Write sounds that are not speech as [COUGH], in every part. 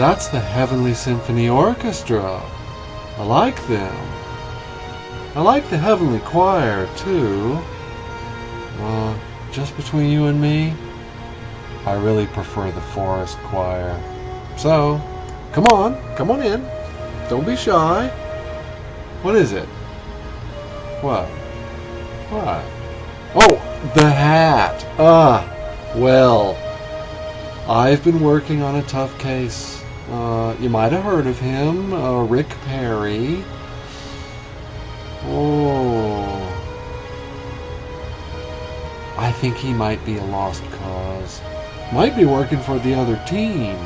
That's the Heavenly Symphony Orchestra. I like them. I like the Heavenly Choir, too. Just between you and me, I really prefer the Forest Choir. So, come on, come on in. Don't be shy. What is it? What? What? Oh, the hat. Ah, well, I've been working on a tough case. Uh, you might have heard of him, uh, Rick Perry. Oh. I think he might be a lost cause. Might be working for the other team.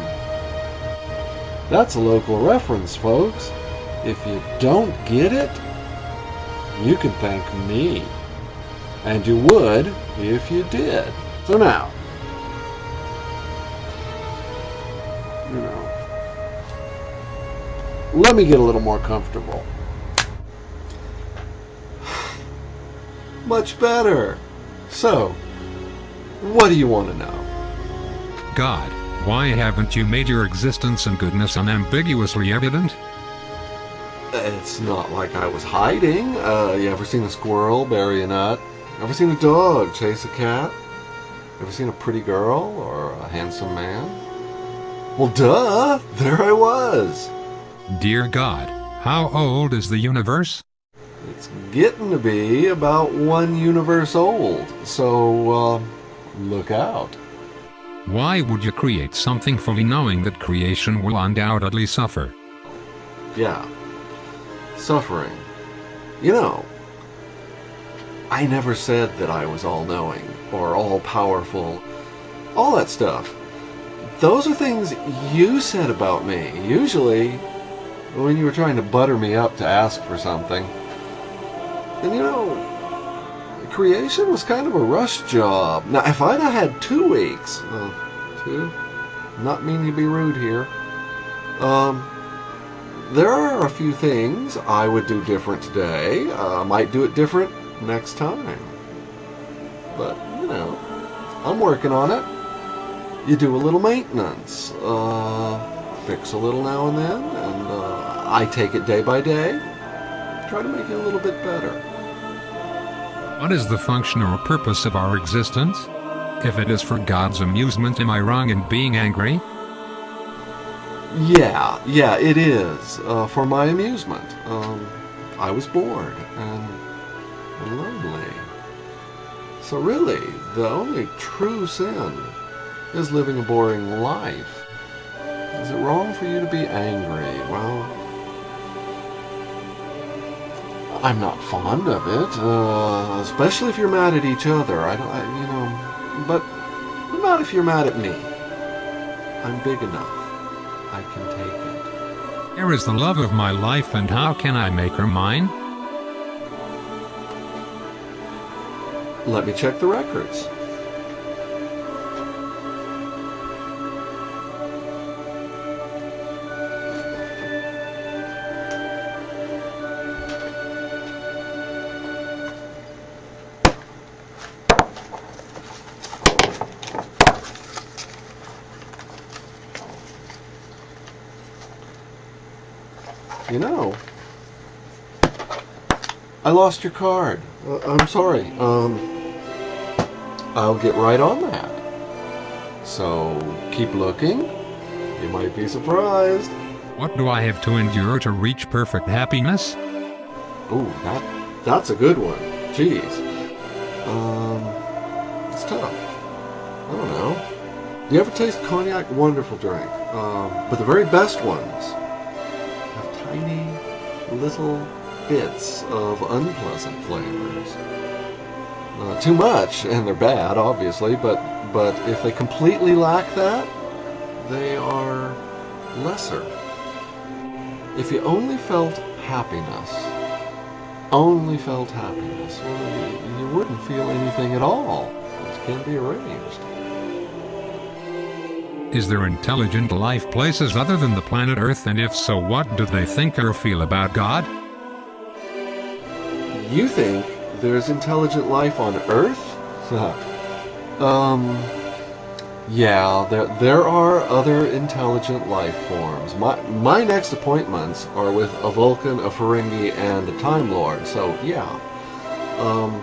That's a local reference, folks. If you don't get it, you can thank me. And you would if you did. So now, let me get a little more comfortable. Much better. So, what do you want to know? God, why haven't you made your existence and goodness unambiguously evident? It's not like I was hiding. Uh, you ever seen a squirrel bury a nut? Ever seen a dog chase a cat? Ever seen a pretty girl or a handsome man? Well, duh! There I was! Dear God, how old is the universe? It's getting to be about one universe old, so, uh, look out. Why would you create something fully knowing that creation will undoubtedly suffer? Yeah. Suffering. You know, I never said that I was all knowing or all powerful. All that stuff. Those are things you said about me, usually when you were trying to butter me up to ask for something. And you know, creation was kind of a rush job. Now, if I'd had two weeks, two, not meaning to be rude here, um, there are a few things I would do different today. Uh, I might do it different next time. But, you know, I'm working on it. You do a little maintenance, uh, fix a little now and then, and uh, I take it day by day, try to make it a little bit better. What is the function or purpose of our existence? If it is for God's amusement, am I wrong in being angry? Yeah, yeah, it is. Uh, for my amusement. Um, I was bored and lonely. So really, the only true sin is living a boring life. Is it wrong for you to be angry? Well, I'm not fond of it, uh, especially if you're mad at each other. I don't, I, you know, but not if you're mad at me. I'm big enough. I can take it. Here is the love of my life, and how can I make her mine? Let me check the records. Lost your card. Uh, I'm sorry. Um, I'll get right on that. So keep looking. You might be surprised. What do I have to endure to reach perfect happiness? Ooh, that that's a good one. Jeez. Um, it's tough. I don't know. Do you ever taste cognac? Wonderful drink. Um, but the very best ones have tiny little bits of unpleasant flavors. Uh, too much, and they're bad, obviously, but but if they completely lack that, they are lesser. If you only felt happiness, only felt happiness, well, you, you wouldn't feel anything at all. It can be arranged. Is there intelligent life places other than the planet Earth, and if so, what do they think or feel about God? You think there's intelligent life on Earth? [LAUGHS] um, Yeah, there there are other intelligent life forms. My my next appointments are with a Vulcan, a Ferengi, and a Time Lord. So yeah, um,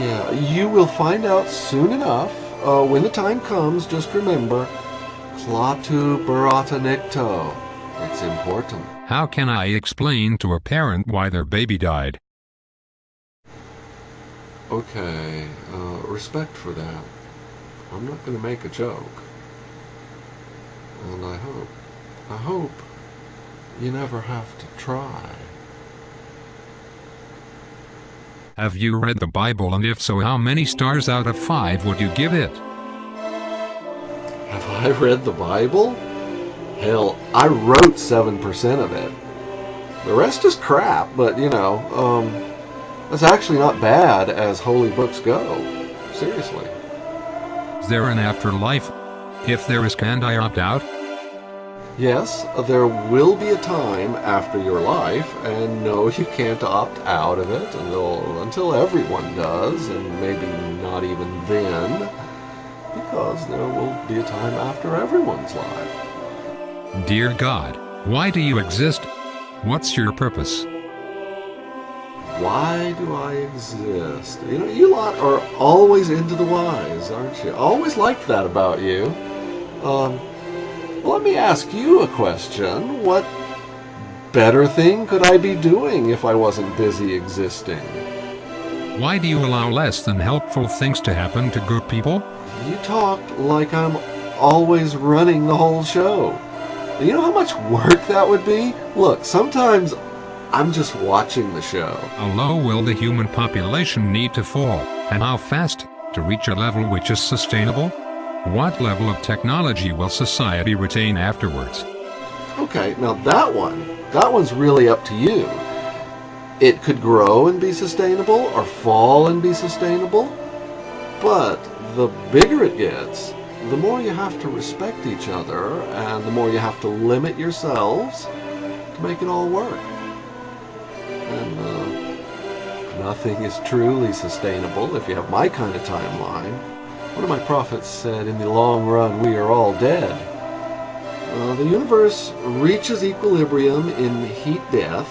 yeah, you will find out soon enough. Uh, when the time comes, just remember, Klaatu Barada Nikto. It's important. How can I explain to a parent why their baby died? Okay, uh, respect for that. I'm not going to make a joke. And I hope, I hope you never have to try. Have you read the Bible and if so how many stars out of five would you give it? Have I read the Bible? Hell, I wrote 7% of it. The rest is crap, but you know, um, that's actually not bad as holy books go. Seriously. Is there an afterlife? If there is, can I opt out? Yes, there will be a time after your life, and no, you can't opt out of it until, until everyone does, and maybe not even then, because there will be a time after everyone's life. Dear God, why do you exist? What's your purpose? Why do I exist? You know, you lot are always into the whys, aren't you? I always liked that about you. Um, let me ask you a question. What better thing could I be doing if I wasn't busy existing? Why do you allow less than helpful things to happen to good people? You talk like I'm always running the whole show. You know how much work that would be? Look, sometimes I'm just watching the show. How low will the human population need to fall, and how fast, to reach a level which is sustainable? What level of technology will society retain afterwards? Okay, now that one, that one's really up to you. It could grow and be sustainable, or fall and be sustainable, but the bigger it gets, the more you have to respect each other, and the more you have to limit yourselves to make it all work. And uh, nothing is truly sustainable if you have my kind of timeline. One of my prophets said, in the long run, we are all dead. Uh, the universe reaches equilibrium in heat death.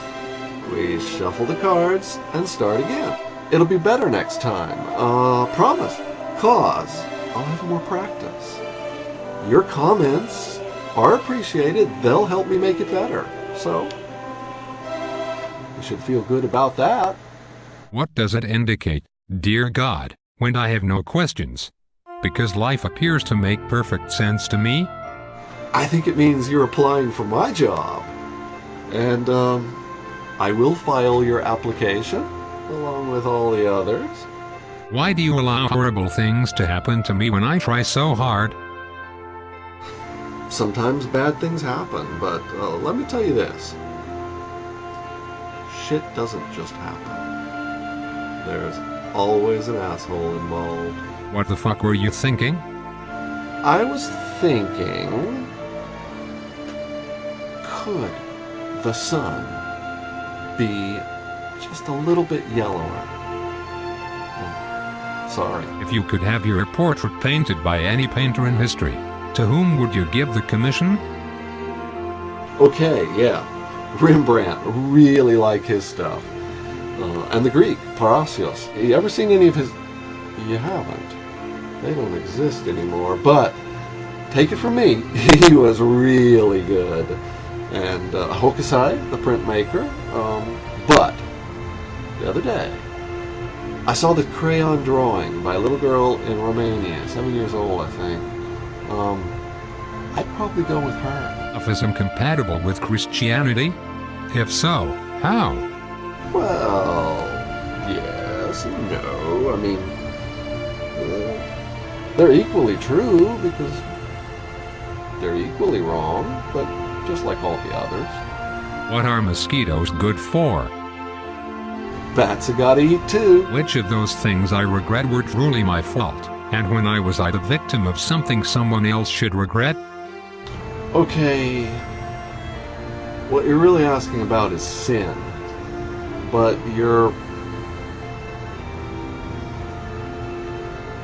We shuffle the cards and start again. It'll be better next time. Uh, promise. Cause I'll have more practice. Your comments are appreciated. They'll help me make it better. So, you should feel good about that. What does it indicate, dear God, when I have no questions? because life appears to make perfect sense to me? I think it means you're applying for my job. And, um, I will file your application, along with all the others. Why do you allow horrible things to happen to me when I try so hard? Sometimes bad things happen, but uh, let me tell you this. Shit doesn't just happen. There's always an asshole involved. What the fuck were you thinking? I was thinking... Could the sun be just a little bit yellower? Sorry. If you could have your portrait painted by any painter in history, to whom would you give the commission? Okay, yeah. Rembrandt. Really like his stuff. Uh, and the Greek, Parrhasius. You ever seen any of his... You haven't. They don't exist anymore. But take it from me, [LAUGHS] he was really good. And uh, Hokusai, the printmaker. Um, but the other day, I saw the crayon drawing by a little girl in Romania, seven years old, I think. Um, I'd probably go with her. Sufism compatible with Christianity? If so, how? Well, yes and no. I mean, they're equally true because they're equally wrong, but just like all the others. What are mosquitoes good for? Bats have got to eat too. Which of those things I regret were truly my fault, and when I was I the victim of something someone else should regret? Okay, what you're really asking about is sin, but you're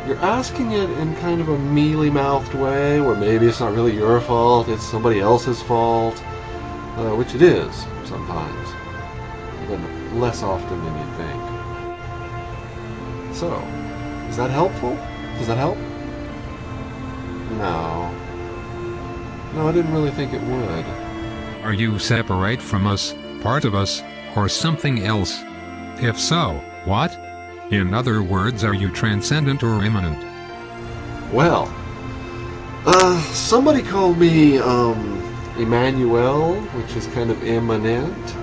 you're asking it in kind of a mealy-mouthed way, where maybe it's not really your fault, it's somebody else's fault, uh, which it is sometimes, but less often than you think. So, is that helpful? Does that help? No. No, I didn't really think it would. Are you separate from us, part of us, or something else? If so, what? In other words, are you transcendent or immanent? Well, uh, somebody called me, um, Emmanuel, which is kind of immanent.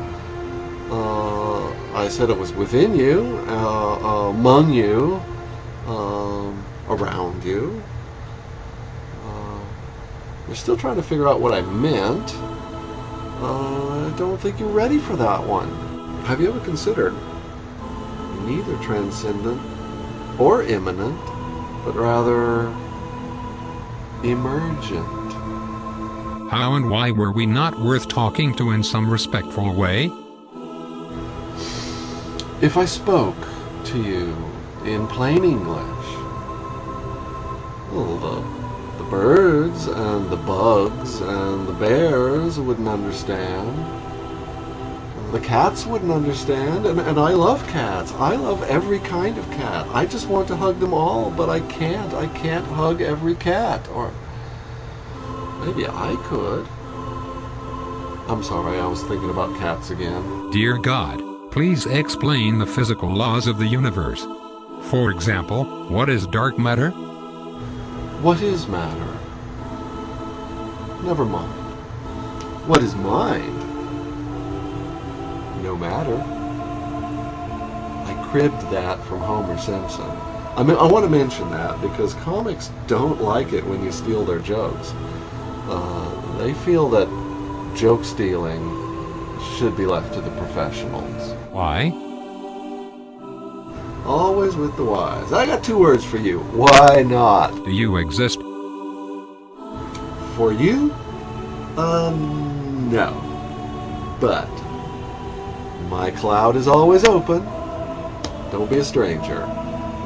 Uh, I said it was within you, uh, among you, um, around you. Uh, we're still trying to figure out what I meant. Uh, I don't think you're ready for that one. Have you ever considered neither transcendent or immanent, but rather emergent? How and why were we not worth talking to in some respectful way? If I spoke to you in plain English, well, the, the birds and the bugs and the bears wouldn't understand. The cats wouldn't understand, and, and I love cats. I love every kind of cat. I just want to hug them all, but I can't. I can't hug every cat. Or maybe I could. I'm sorry, I was thinking about cats again. Dear God, please explain the physical laws of the universe. For example, what is dark matter? What is matter? Never mind. What is mind? No matter. I cribbed that from Homer Simpson. I mean, I want to mention that because comics don't like it when you steal their jokes. Uh, they feel that joke stealing should be left to the professionals. Why? Always with the whys. I got two words for you. Why not? Do you exist? For you? Um, no. But my cloud is always open. Don't be a stranger.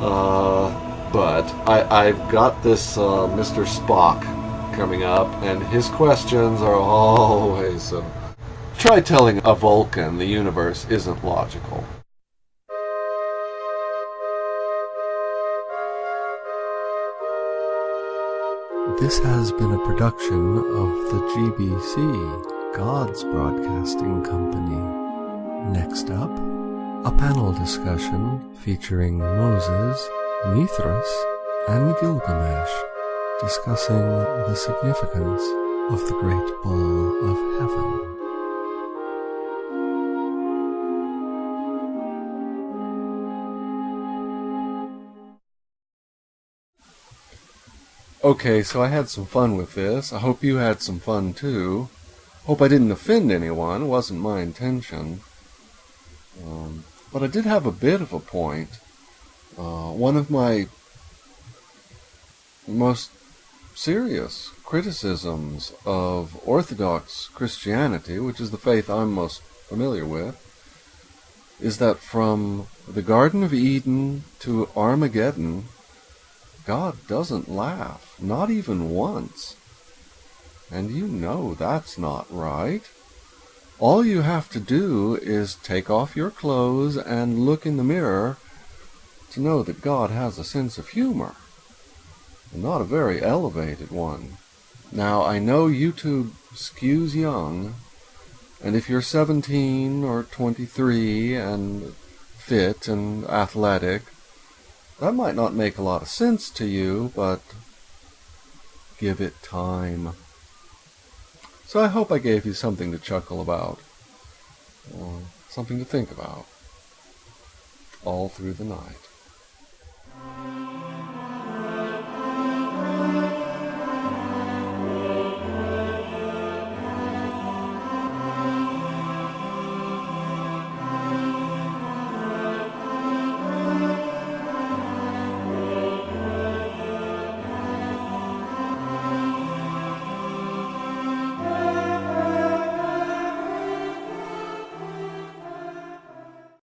Uh, but I, I've got this uh, Mr. Spock coming up, and his questions are [LAUGHS] always. Uh, try telling a Vulcan the universe isn't logical. This has been a production of the GBC, God's Broadcasting Company. Next up, a panel discussion featuring Moses, Mithras, and Gilgamesh discussing the significance of the Great Bull of Heaven. Okay, so I had some fun with this. I hope you had some fun too. Hope I didn't offend anyone. It wasn't my intention. Um, but I did have a bit of a point. Uh, one of my most serious criticisms of Orthodox Christianity, which is the faith I'm most familiar with, is that from the Garden of Eden to Armageddon, God doesn't laugh, not even once. And you know that's not right. All you have to do is take off your clothes and look in the mirror to know that God has a sense of humor. And not a very elevated one. Now, I know YouTube skews young, and if you're 17 or 23 and fit and athletic, that might not make a lot of sense to you, but give it time. So I hope I gave you something to chuckle about, or something to think about, all through the night.